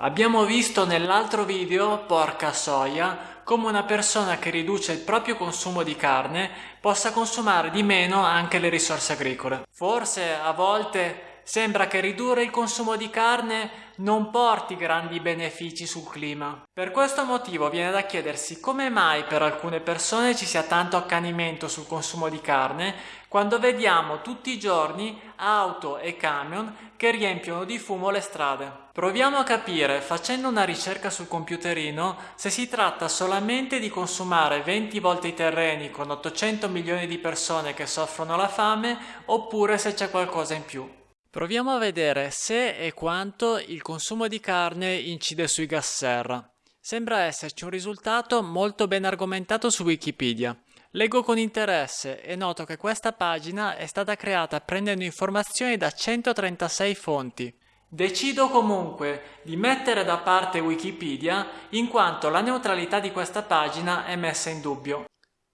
Abbiamo visto nell'altro video, porca soia, come una persona che riduce il proprio consumo di carne possa consumare di meno anche le risorse agricole. Forse a volte sembra che ridurre il consumo di carne non porti grandi benefici sul clima. Per questo motivo viene da chiedersi come mai per alcune persone ci sia tanto accanimento sul consumo di carne quando vediamo tutti i giorni auto e camion che riempiono di fumo le strade. Proviamo a capire, facendo una ricerca sul computerino, se si tratta solamente di consumare 20 volte i terreni con 800 milioni di persone che soffrono la fame oppure se c'è qualcosa in più. Proviamo a vedere se e quanto il consumo di carne incide sui gas serra. Sembra esserci un risultato molto ben argomentato su Wikipedia. Leggo con interesse e noto che questa pagina è stata creata prendendo informazioni da 136 fonti. Decido comunque di mettere da parte Wikipedia in quanto la neutralità di questa pagina è messa in dubbio.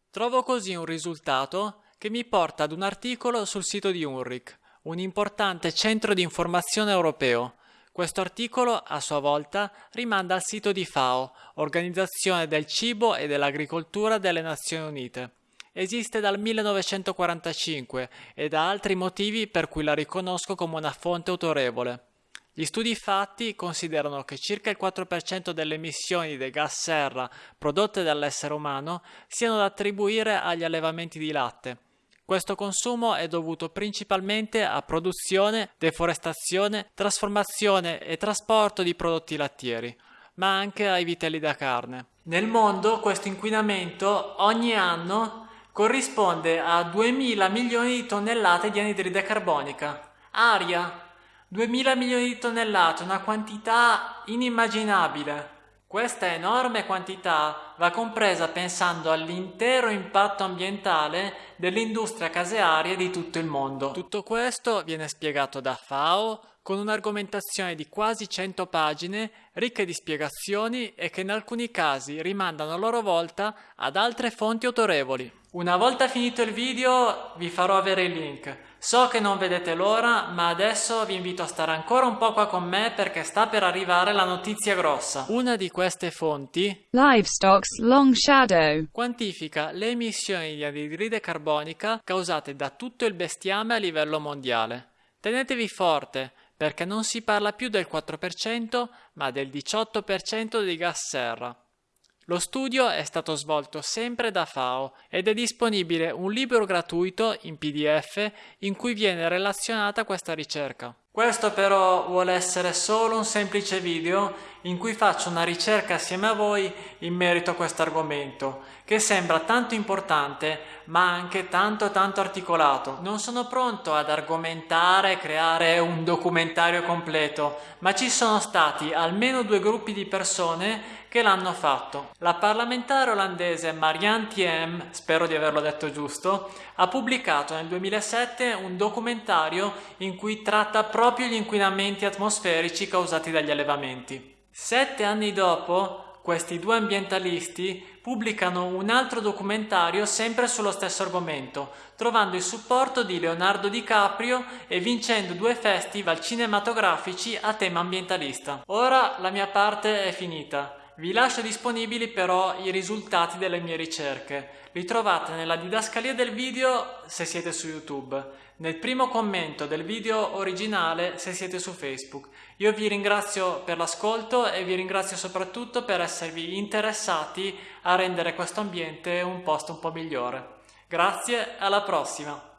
Trovo così un risultato che mi porta ad un articolo sul sito di UNRIC un importante centro di informazione europeo. Questo articolo, a sua volta, rimanda al sito di FAO, Organizzazione del Cibo e dell'Agricoltura delle Nazioni Unite. Esiste dal 1945 e da altri motivi per cui la riconosco come una fonte autorevole. Gli studi fatti considerano che circa il 4% delle emissioni dei gas serra prodotte dall'essere umano siano da attribuire agli allevamenti di latte, questo consumo è dovuto principalmente a produzione, deforestazione, trasformazione e trasporto di prodotti lattieri, ma anche ai vitelli da carne. Nel mondo questo inquinamento ogni anno corrisponde a 2000 milioni di tonnellate di anidride carbonica. Aria, 2000 milioni di tonnellate, una quantità inimmaginabile. Questa enorme quantità va compresa pensando all'intero impatto ambientale dell'industria casearia di tutto il mondo. Tutto questo viene spiegato da FAO con un'argomentazione di quasi 100 pagine ricche di spiegazioni e che in alcuni casi rimandano a loro volta ad altre fonti autorevoli. Una volta finito il video vi farò avere il link. So che non vedete l'ora, ma adesso vi invito a stare ancora un po' qua con me perché sta per arrivare la notizia grossa. Una di queste fonti, Livestock's Long Shadow, quantifica le emissioni di anidride carbonica causate da tutto il bestiame a livello mondiale. Tenetevi forte, perché non si parla più del 4% ma del 18% di gas serra. Lo studio è stato svolto sempre da FAO ed è disponibile un libro gratuito in PDF in cui viene relazionata questa ricerca. Questo però vuole essere solo un semplice video in cui faccio una ricerca assieme a voi in merito a questo argomento, che sembra tanto importante ma anche tanto tanto articolato. Non sono pronto ad argomentare e creare un documentario completo, ma ci sono stati almeno due gruppi di persone che l'hanno fatto. La parlamentare olandese Marianne Thiem, spero di averlo detto giusto, ha pubblicato nel 2007 un documentario in cui tratta proprio gli inquinamenti atmosferici causati dagli allevamenti. Sette anni dopo, questi due ambientalisti pubblicano un altro documentario sempre sullo stesso argomento, trovando il supporto di Leonardo DiCaprio e vincendo due festival cinematografici a tema ambientalista. Ora la mia parte è finita. Vi lascio disponibili però i risultati delle mie ricerche. Li trovate nella didascalia del video se siete su YouTube, nel primo commento del video originale se siete su Facebook. Io vi ringrazio per l'ascolto e vi ringrazio soprattutto per esservi interessati a rendere questo ambiente un posto un po' migliore. Grazie, alla prossima!